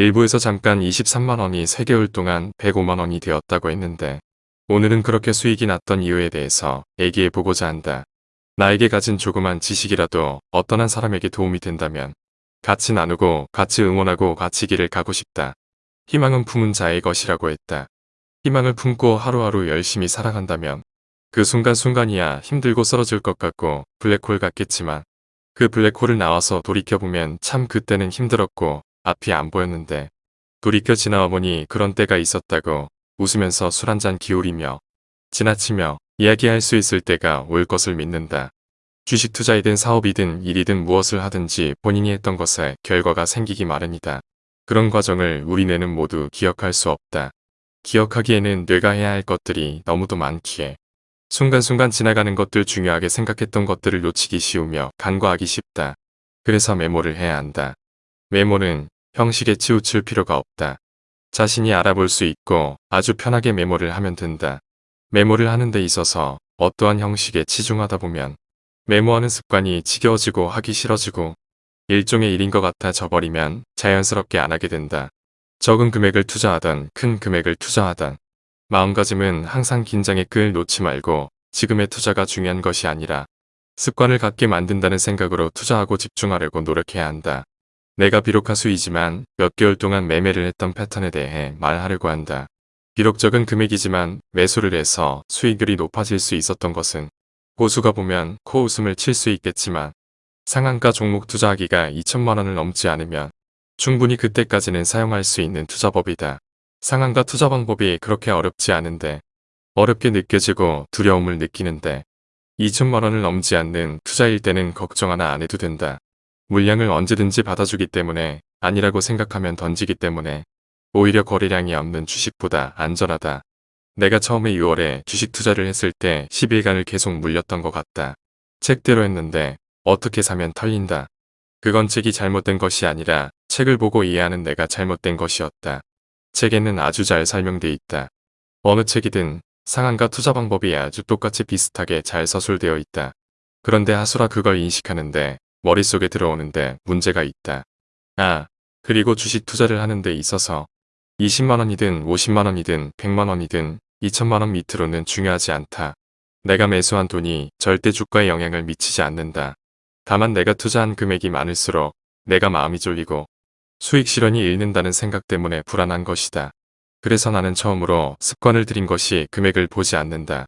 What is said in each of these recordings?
일부에서 잠깐 23만원이 3개월 동안 105만원이 되었다고 했는데 오늘은 그렇게 수익이 났던 이유에 대해서 얘기해보고자 한다. 나에게 가진 조그만 지식이라도 어떤 한 사람에게 도움이 된다면 같이 나누고 같이 응원하고 같이 길을 가고 싶다. 희망은 품은 자의 것이라고 했다. 희망을 품고 하루하루 열심히 살아간다면 그 순간순간이야 힘들고 쓰러질 것 같고 블랙홀 같겠지만 그 블랙홀을 나와서 돌이켜보면 참 그때는 힘들었고 앞이 안 보였는데 돌이켜 지나와 보니 그런 때가 있었다고 웃으면서 술 한 잔 기울이며 지나치며 이야기할 수 있을 때가 올 것을 믿는다. 주식 투자이든 사업이든 일이든 무엇을 하든지 본인이 했던 것에 결과가 생기기 마련이다. 그런 과정을 우리 뇌는 모두 기억할 수 없다. 기억하기에는 뇌가 해야 할 것들이 너무도 많기에 순간순간 지나가는 것들 중요하게 생각했던 것들을 놓치기 쉬우며 간과하기 쉽다. 그래서 메모를 해야 한다. 메모는 형식에 치우칠 필요가 없다. 자신이 알아볼 수 있고 아주 편하게 메모를 하면 된다. 메모를 하는 데 있어서 어떠한 형식에 치중하다 보면 메모하는 습관이 지겨워지고 하기 싫어지고 일종의 일인 것 같아 져버리면 자연스럽게 안 하게 된다. 적은 금액을 투자하던 큰 금액을 투자하던 마음가짐은 항상 긴장의 끈을 놓지 말고 지금의 투자가 중요한 것이 아니라 습관을 갖게 만든다는 생각으로 투자하고 집중하려고 노력해야 한다. 내가 비록 가수이지만 몇 개월 동안 매매를 했던 패턴에 대해 말하려고 한다. 비록 적은 금액이지만 매수를 해서 수익률이 높아질 수 있었던 것은 고수가 보면 코웃음을 칠 수 있겠지만 상한가 종목 투자하기가 2천만원을 넘지 않으면 충분히 그때까지는 사용할 수 있는 투자법이다. 상한가 투자 방법이 그렇게 어렵지 않은데 어렵게 느껴지고 두려움을 느끼는데 2천만원을 넘지 않는 투자일 때는 걱정 하나 안 해도 된다. 물량을 언제든지 받아주기 때문에 아니라고 생각하면 던지기 때문에 오히려 거래량이 없는 주식보다 안전하다. 내가 처음에 6월에 주식 투자를 했을 때 10일간을 계속 물렸던 것 같다. 책대로 했는데 어떻게 사면 털린다. 그건 책이 잘못된 것이 아니라 책을 보고 이해하는 내가 잘못된 것이었다. 책에는 아주 잘 설명돼 있다. 어느 책이든 상한가 투자 방법이 아주 똑같이 비슷하게 잘 서술되어 있다. 그런데 하수라 그걸 인식하는데 머릿속에 들어오는데 문제가 있다. 아, 그리고 주식 투자를 하는 데 있어서 20만원이든 50만원이든 100만원이든 2천만원 밑으로는 중요하지 않다. 내가 매수한 돈이 절대 주가에 영향을 미치지 않는다. 다만 내가 투자한 금액이 많을수록 내가 마음이 졸리고 수익 실현이 잃는다는 생각 때문에 불안한 것이다. 그래서 나는 처음으로 습관을 들인 것이 금액을 보지 않는다.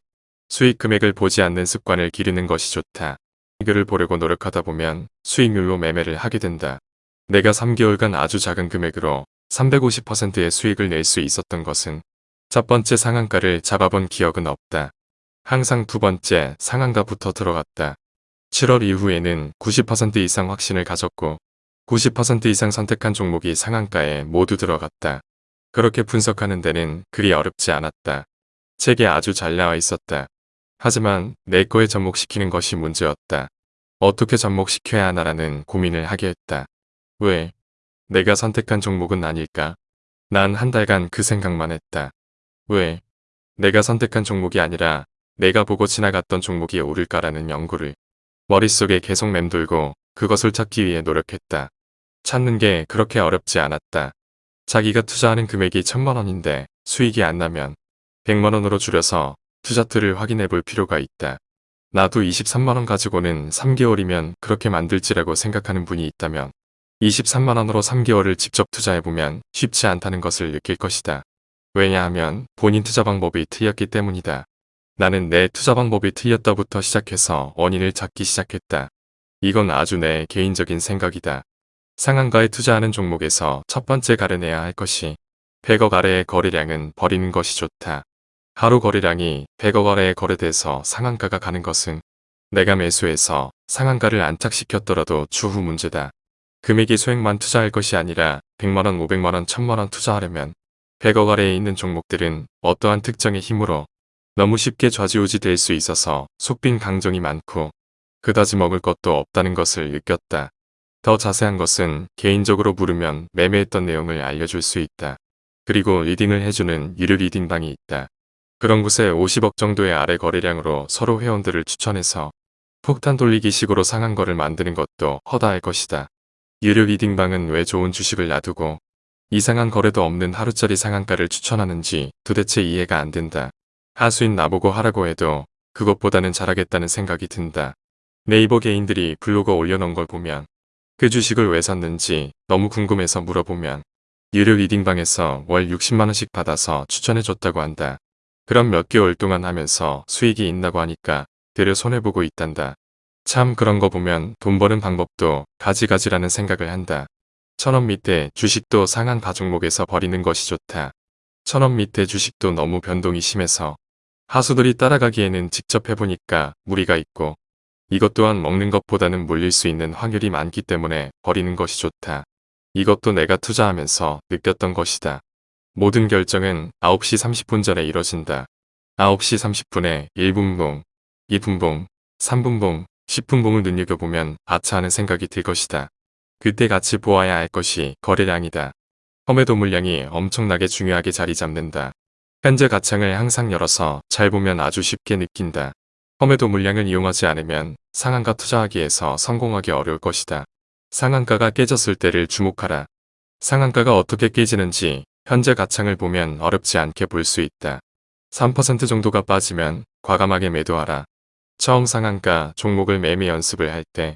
수익 금액을 보지 않는 습관을 기르는 것이 좋다. 수익률을 보려고 노력하다 보면 수익률로 매매를 하게 된다. 내가 3개월간 아주 작은 금액으로 350%의 수익을 낼 수 있었던 것은 첫 번째 상한가를 잡아본 기억은 없다. 항상 두 번째 상한가부터 들어갔다. 7월 이후에는 90% 이상 확신을 가졌고 90% 이상 선택한 종목이 상한가에 모두 들어갔다. 그렇게 분석하는 데는 그리 어렵지 않았다. 책에 아주 잘 나와 있었다. 하지만 내 거에 접목시키는 것이 문제였다. 어떻게 접목시켜야 하나라는 고민을 하게 했다. 왜? 내가 선택한 종목은 아닐까? 난 한 달간 그 생각만 했다. 왜? 내가 선택한 종목이 아니라 내가 보고 지나갔던 종목이 오를까라는 연구를 머릿속에 계속 맴돌고 그것을 찾기 위해 노력했다. 찾는 게 그렇게 어렵지 않았다. 자기가 투자하는 금액이 천만 원인데 수익이 안 나면 100만원으로 줄여서 투자틀을 확인해 볼 필요가 있다. 나도 23만원 가지고는 3개월이면 그렇게 만들지라고 생각하는 분이 있다면 23만원으로 3개월을 직접 투자해보면 쉽지 않다는 것을 느낄 것이다. 왜냐하면 본인 투자 방법이 틀렸기 때문이다. 나는 내 투자 방법이 틀렸다부터 시작해서 원인을 찾기 시작했다. 이건 아주 내 개인적인 생각이다. 상한가에 투자하는 종목에서 첫 번째 가려내야 할 것이 100억 아래의 거래량은 버리는 것이 좋다. 하루 거래량이 100억 아래에 거래돼서 상한가가 가는 것은 내가 매수해서 상한가를 안착시켰더라도 추후 문제다. 금액이 소액만 투자할 것이 아니라 100만원, 500만원, 1000만원 투자하려면 100억 아래에 있는 종목들은 어떠한 특정의 힘으로 너무 쉽게 좌지우지 될 수 있어서 속빈 강정이 많고 그다지 먹을 것도 없다는 것을 느꼈다. 더 자세한 것은 개인적으로 물으면 매매했던 내용을 알려줄 수 있다. 그리고 리딩을 해주는 유료 리딩방이 있다. 그런 곳에 50억 정도의 아래 거래량으로 서로 회원들을 추천해서 폭탄 돌리기 식으로 상한 거를 만드는 것도 허다할 것이다. 유료 리딩방은 왜 좋은 주식을 놔두고 이상한 거래도 없는 하루짜리 상한가를 추천하는지 도대체 이해가 안 된다. 하수인 나보고 하라고 해도 그것보다는 잘하겠다는 생각이 든다. 네이버 개인들이 블로그 올려놓은 걸 보면 그 주식을 왜 샀는지 너무 궁금해서 물어보면 유료 리딩방에서 월 60만원씩 받아서 추천해줬다고 한다. 그럼 몇 개월 동안 하면서 수익이 있다고 하니까 되려 손해보고 있단다. 참 그런 거 보면 돈 버는 방법도 가지가지라는 생각을 한다. 천원 밑에 주식도 상한 가종목에서 버리는 것이 좋다. 천원 밑에 주식도 너무 변동이 심해서 하수들이 따라가기에는 직접 해보니까 무리가 있고 이것 또한 먹는 것보다는 물릴 수 있는 확률이 많기 때문에 버리는 것이 좋다. 이것도 내가 투자하면서 느꼈던 것이다. 모든 결정은 9시 30분 전에 이뤄진다. 9시 30분에 1분봉, 2분봉, 3분봉, 10분봉을 눈여겨보면 아차 하는 생각이 들 것이다. 그때 같이 보아야 할 것이 거래량이다. 험해도 물량이 엄청나게 중요하게 자리 잡는다. 현재 가창을 항상 열어서 잘 보면 아주 쉽게 느낀다. 험해도 물량을 이용하지 않으면 상한가 투자하기에서 성공하기 어려울 것이다. 상한가가 깨졌을 때를 주목하라. 상한가가 어떻게 깨지는지 현재 가창을 보면 어렵지 않게 볼 수 있다. 3% 정도가 빠지면 과감하게 매도하라. 처음 상한가 종목을 매매 연습을 할 때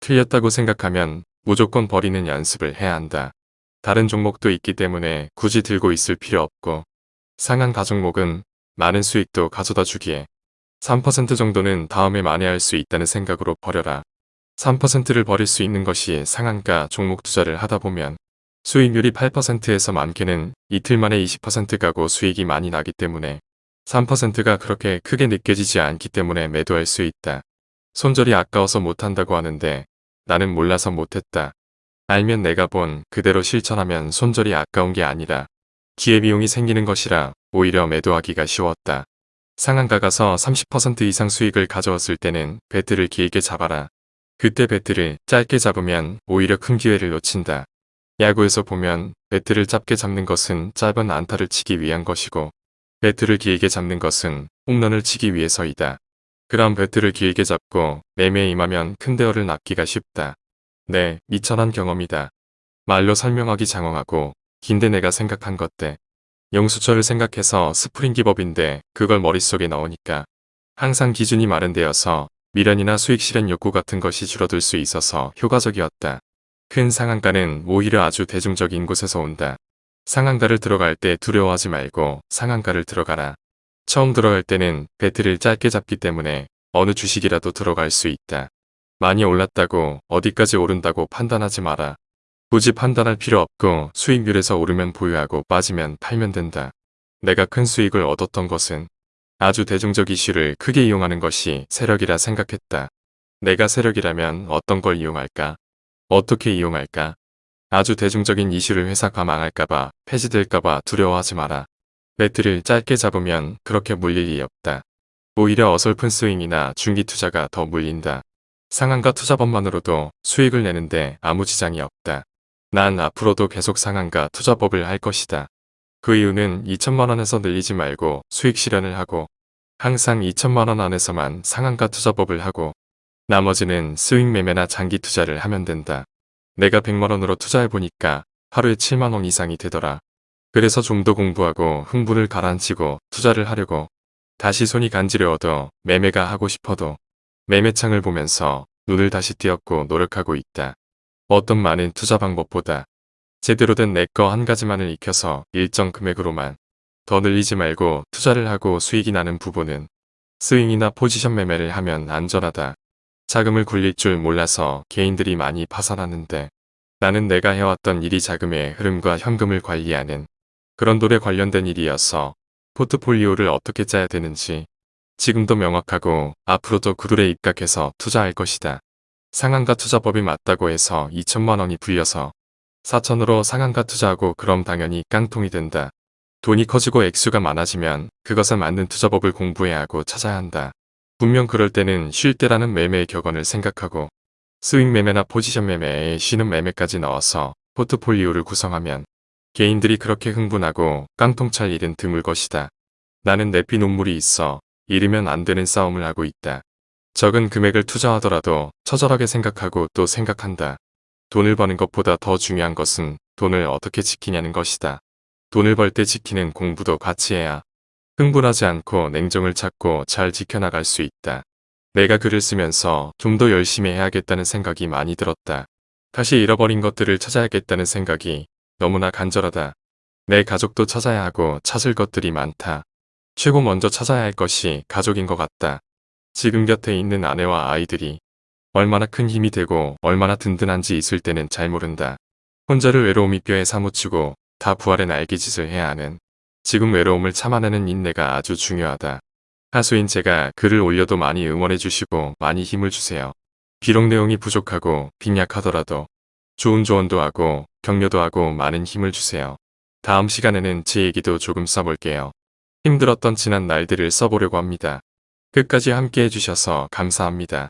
틀렸다고 생각하면 무조건 버리는 연습을 해야 한다. 다른 종목도 있기 때문에 굳이 들고 있을 필요 없고 상한 가 종목은 많은 수익도 가져다 주기에 3% 정도는 다음에 만회할 수 있다는 생각으로 버려라. 3%를 버릴 수 있는 것이 상한가 종목 투자를 하다 보면 수익률이 8%에서 많게는 이틀 만에 20% 가고 수익이 많이 나기 때문에 3%가 그렇게 크게 느껴지지 않기 때문에 매도할 수 있다. 손절이 아까워서 못한다고 하는데 나는 몰라서 못했다. 알면 내가 본 그대로 실천하면 손절이 아까운 게 아니라 기회비용이 생기는 것이라 오히려 매도하기가 쉬웠다. 상한가 가서 30% 이상 수익을 가져왔을 때는 배트를 길게 잡아라. 그때 배트를 짧게 잡으면 오히려 큰 기회를 놓친다. 야구에서 보면 배트를 짧게 잡는 것은 짧은 안타를 치기 위한 것이고 배트를 길게 잡는 것은 홈런을 치기 위해서이다. 그럼 배트를 길게 잡고 매매에 임하면 큰 대어를 낚기가 쉽다. 네, 미천한 경험이다. 말로 설명하기 장황하고 긴데 내가 생각한 것들. 용수철을 생각해서 스프링 기법인데 그걸 머릿속에 넣으니까 항상 기준이 마련되어서 미련이나 수익 실현 욕구 같은 것이 줄어들 수 있어서 효과적이었다. 큰 상한가는 오히려 아주 대중적인 곳에서 온다. 상한가를 들어갈 때 두려워하지 말고 상한가를 들어가라. 처음 들어갈 때는 배트를 짧게 잡기 때문에 어느 주식이라도 들어갈 수 있다. 많이 올랐다고 어디까지 오른다고 판단하지 마라. 굳이 판단할 필요 없고 수익률에서 오르면 보유하고 빠지면 팔면 된다. 내가 큰 수익을 얻었던 것은 아주 대중적 이슈를 크게 이용하는 것이 세력이라 생각했다. 내가 세력이라면 어떤 걸 이용할까? 어떻게 이용할까? 아주 대중적인 이슈를 회사가 망할까봐 폐지될까봐 두려워하지 마라. 배트를 짧게 잡으면 그렇게 물릴 일이 없다. 오히려 어설픈 스윙이나 중기 투자가 더 물린다. 상한가 투자법만으로도 수익을 내는데 아무 지장이 없다. 난 앞으로도 계속 상한가 투자법을 할 것이다. 그 이유는 2천만원에서 늘리지 말고 수익 실현을 하고 항상 2천만원 안에서만 상한가 투자법을 하고 나머지는 스윙 매매나 장기 투자를 하면 된다. 내가 100만원으로 투자해보니까 하루에 7만원 이상이 되더라. 그래서 좀 더 공부하고 흥분을 가라앉히고 투자를 하려고 다시 손이 간지러워도 매매가 하고 싶어도 매매창을 보면서 눈을 다시 띄었고 노력하고 있다. 어떤 많은 투자 방법보다 제대로 된 내 거 한 가지만을 익혀서 일정 금액으로만 더 늘리지 말고 투자를 하고 수익이 나는 부분은 스윙이나 포지션 매매를 하면 안전하다. 자금을 굴릴 줄 몰라서 개인들이 많이 파산하는데 나는 내가 해왔던 일이 자금의 흐름과 현금을 관리하는 그런 돌에 관련된 일이어서 포트폴리오를 어떻게 짜야 되는지 지금도 명확하고 앞으로도 그 돌에 입각해서 투자할 것이다. 상한가 투자법이 맞다고 해서 2천만 원이 불려서 4천으로 상한가 투자하고 그럼 당연히 깡통이 된다. 돈이 커지고 액수가 많아지면 그것에 맞는 투자법을 공부해야 하고 찾아야 한다. 분명 그럴 때는 쉴 때라는 매매의 격언을 생각하고 스윙 매매나 포지션 매매에 쉬는 매매까지 넣어서 포트폴리오를 구성하면 개인들이 그렇게 흥분하고 깡통찰 일은 드물 것이다. 나는 내피 눈물이 있어 잃으면 안 되는 싸움을 하고 있다. 적은 금액을 투자하더라도 처절하게 생각하고 또 생각한다. 돈을 버는 것보다 더 중요한 것은 돈을 어떻게 지키냐는 것이다. 돈을 벌 때 지키는 공부도 같이 해야 흥분하지 않고 냉정을 찾고 잘 지켜나갈 수 있다. 내가 글을 쓰면서 좀 더 열심히 해야겠다는 생각이 많이 들었다. 다시 잃어버린 것들을 찾아야겠다는 생각이 너무나 간절하다. 내 가족도 찾아야 하고 찾을 것들이 많다. 최고 먼저 찾아야 할 것이 가족인 것 같다. 지금 곁에 있는 아내와 아이들이 얼마나 큰 힘이 되고 얼마나 든든한지 있을 때는 잘 모른다. 혼자를 외로움이 뼈에 사무치고 다 부활의 날개짓을 해야 하는 지금 외로움을 참아내는 인내가 아주 중요하다. 하수인 제가 글을 올려도 많이 응원해 주시고 많이 힘을 주세요. 비록 내용이 부족하고 빈약하더라도 좋은 조언도 하고 격려도 하고 많은 힘을 주세요. 다음 시간에는 제 얘기도 조금 써볼게요. 힘들었던 지난 날들을 써보려고 합니다. 끝까지 함께 해주셔서 감사합니다.